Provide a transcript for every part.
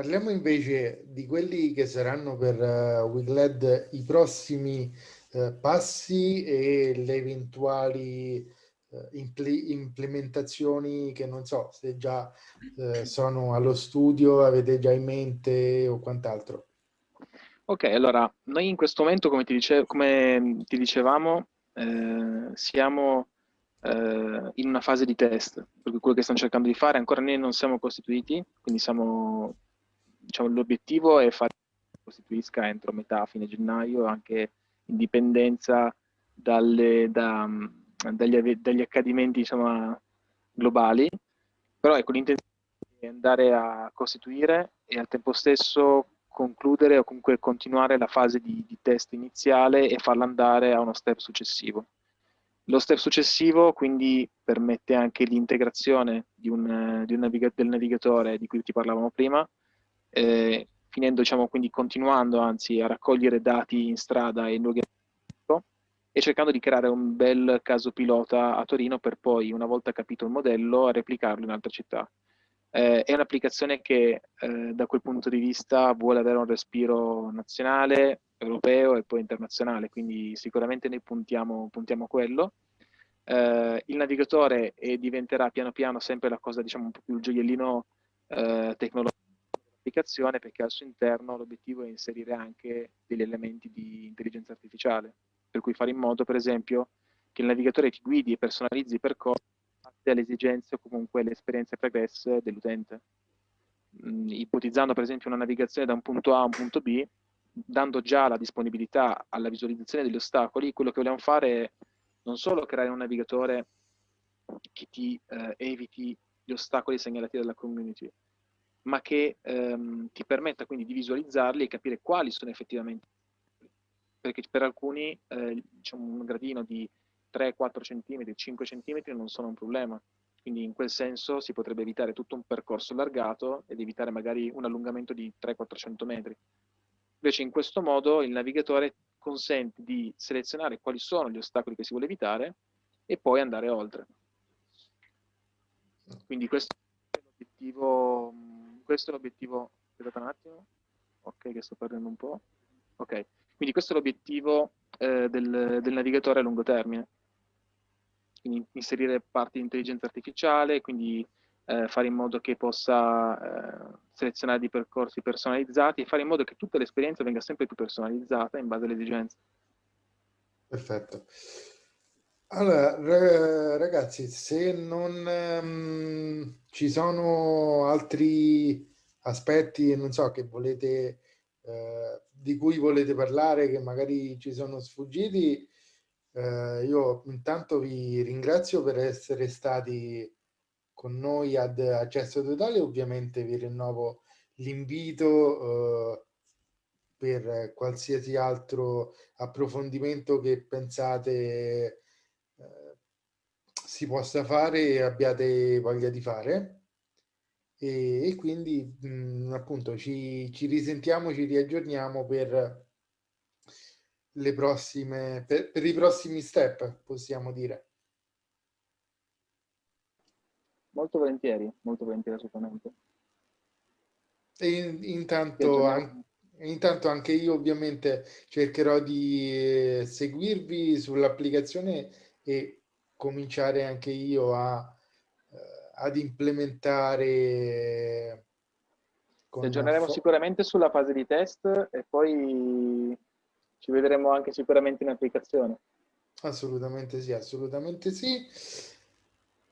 Parliamo invece di quelli che saranno per uh, Wigled i prossimi uh, passi e le eventuali uh, implementazioni che non so se già sono allo studio, avete già in mente o quant'altro. Ok, allora noi in questo momento, come ti, dice, come ti dicevamo, eh, siamo eh, in una fase di test, per quello che stiamo cercando di fare, ancora noi non siamo costituiti, quindi siamo, diciamo, l'obiettivo è fare che costituisca entro metà, fine gennaio, anche in dipendenza dalle, da, dagli, dagli, accadimenti diciamo, globali, però ecco l'intenzione è andare a costituire e al tempo stesso concludere o comunque continuare la fase di, di test iniziale e farla andare a uno step successivo. Lo step successivo quindi permette anche l'integrazione di un, di un naviga del navigatore di cui ti parlavamo prima, eh, finendo, diciamo, quindi continuando anzi a raccogliere dati in strada e in luoghi e cercando di creare un bel caso pilota a Torino per poi, una volta capito il modello, replicarlo in altre città. Eh, è un'applicazione che eh, da quel punto di vista vuole avere un respiro nazionale, europeo e poi internazionale, quindi sicuramente noi puntiamo, puntiamo a quello. Eh, il navigatore diventerà piano piano sempre la cosa, diciamo, un po' più il gioiellino eh, tecnologico dell'applicazione perché al suo interno l'obiettivo è inserire anche degli elementi di intelligenza artificiale, per cui fare in modo, per esempio, che il navigatore ti guidi e personalizzi i percorsi alle esigenze o comunque le esperienze pregresse dell'utente. Mm, ipotizzando per esempio una navigazione da un punto A a un punto B, dando già la disponibilità alla visualizzazione degli ostacoli, quello che vogliamo fare è non solo creare un navigatore che ti eh, eviti gli ostacoli segnalati dalla community, ma che ehm, ti permetta quindi di visualizzarli e capire quali sono effettivamente perché per alcuni eh, diciamo, un gradino di 3-4 cm, 5 cm non sono un problema. Quindi in quel senso si potrebbe evitare tutto un percorso allargato ed evitare magari un allungamento di 300-400 metri. Invece in questo modo il navigatore consente di selezionare quali sono gli ostacoli che si vuole evitare e poi andare oltre. Quindi questo è l'obiettivo, questo è l'obiettivo, aspettate un attimo, ok che sto perdendo un po', ok, quindi questo è l'obiettivo eh, del, del navigatore a lungo termine quindi inserire parti di intelligenza artificiale, quindi eh, fare in modo che possa eh, selezionare dei percorsi personalizzati e fare in modo che tutta l'esperienza venga sempre più personalizzata in base alle esigenze. Perfetto. Allora, ragazzi, se non um, ci sono altri aspetti, non so, che volete, eh, di cui volete parlare, che magari ci sono sfuggiti, eh, io intanto vi ringrazio per essere stati con noi ad Accesso Totale, ovviamente vi rinnovo l'invito eh, per qualsiasi altro approfondimento che pensate si possa fare e abbiate voglia di fare. E, e quindi mh, mm, appunto ci, ci risentiamo, ci riaggiorniamo per le prossime, per, per i prossimi step, possiamo dire. Molto volentieri, molto volentieri assolutamente. E in, intanto, an, intanto anche io ovviamente cercherò di eh, seguirvi sull'applicazione e cominciare anche io a, eh, ad implementare. Ci aggiorneremo sicuramente sulla fase di test e poi ci vedremo anche sicuramente in applicazione. Assolutamente sì, assolutamente sì.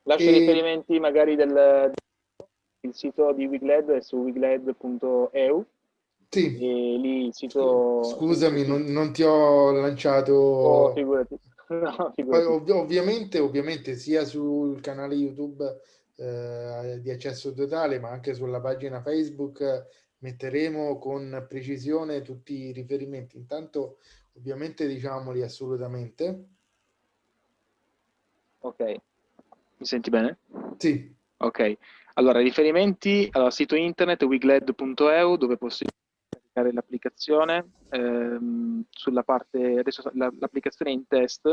Lascio e... riferimenti magari del, del sito di Wigled è su wigled.eu. Sì. E lì il sito... Scusami, non, non ti ho lanciato... Oh, figurati. No, Poi, ov ovviamente, ovviamente sia sul canale YouTube eh, di accesso totale, ma anche sulla pagina Facebook metteremo con precisione tutti i riferimenti. Intanto ovviamente diciamoli assolutamente. Ok, mi senti bene? Sì. Ok, allora riferimenti, allora sito internet wigled.eu dove posso caricare l'applicazione, ehm, sulla parte, adesso l'applicazione è in test,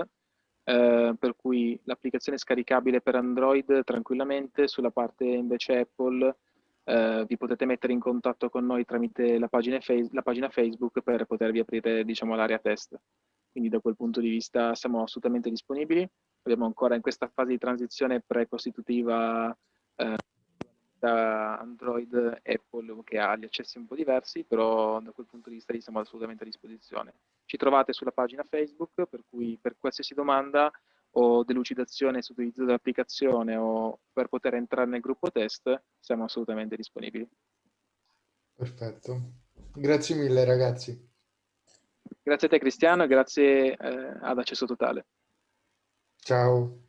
eh, per cui l'applicazione è scaricabile per Android tranquillamente, sulla parte invece Apple eh, vi potete mettere in contatto con noi tramite la pagina, la pagina Facebook per potervi aprire diciamo, l'area test. Quindi da quel punto di vista siamo assolutamente disponibili. Abbiamo ancora in questa fase di transizione pre-costitutiva eh, da Android Apple che ha gli accessi un po' diversi, però da quel punto di vista siamo assolutamente a disposizione. Ci trovate sulla pagina Facebook, per cui per qualsiasi domanda o delucidazione sull'utilizzo dell'applicazione o per poter entrare nel gruppo test, siamo assolutamente disponibili. Perfetto. Grazie mille ragazzi. Grazie a te Cristiano e grazie eh, ad Accesso Totale. Ciao.